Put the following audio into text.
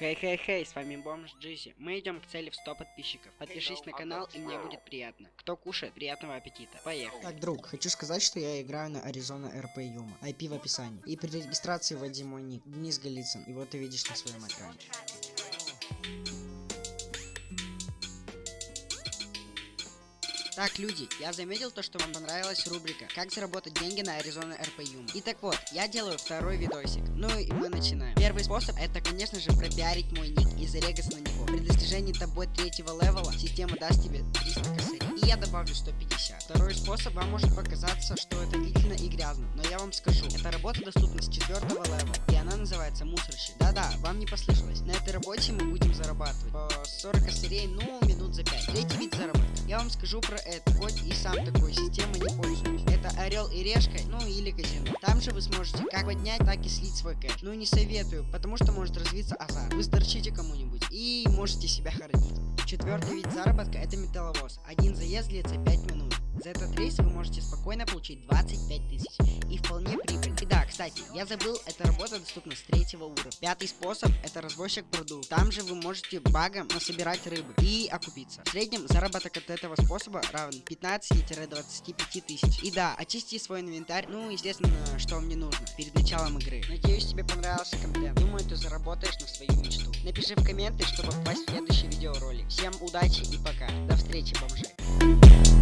Хей-хей-хей, с вами Бомж Джизи. Мы идем к цели в 100 подписчиков. Подпишись на канал, и мне будет приятно. Кто кушает, приятного аппетита. Поехали. Так, друг, хочу сказать, что я играю на Arizona RP Юма. IP в описании. И при регистрации вводи мой ник, Денис Голицын. И вот ты видишь на своем экране. Так, люди, я заметил то, что вам понравилась рубрика «Как заработать деньги на Arizona RP Yum». И так вот, я делаю второй видосик. Ну и мы начинаем. Первый способ это, конечно же, пропиарить мой ник и зарегаться на него. При достижении тобой третьего левела система даст тебе 300 косарей. И я добавлю 150. Второй способ вам может показаться, что это длительно и грязно, но я вам скажу, эта работа доступна с четвертого левела, и она называется мусорщик. Да-да, вам не послышалось. На этой работе мы будем зарабатывать по 40 косарей, ну, минут за 5. Третий вид заработка. Вам скажу про это, хоть и сам такой системой не пользуюсь. Это Орел и Решка, ну или казино. Там же вы сможете как поднять, так и слить свой кэш. Ну не советую, потому что может развиться азарт. Вы сторчите кому-нибудь и можете себя хоронить. Четвертый вид заработка это металловоз. Один заезд длится 5 минут. Этот рейс вы можете спокойно получить 25 тысяч. И вполне прибыльно. И да, кстати, я забыл, эта работа доступна с третьего уровня. Пятый способ это развозчик продуктов. Там же вы можете багом насобирать рыбы и окупиться. В среднем заработок от этого способа равен 15-25 тысяч. И да, очисти свой инвентарь, ну, естественно, что вам не нужно перед началом игры. Надеюсь, тебе понравился контент. Думаю, ты заработаешь на свою мечту. Напиши в комменты, чтобы попасть в следующий видеоролик. Всем удачи и пока. До встречи, бомжи.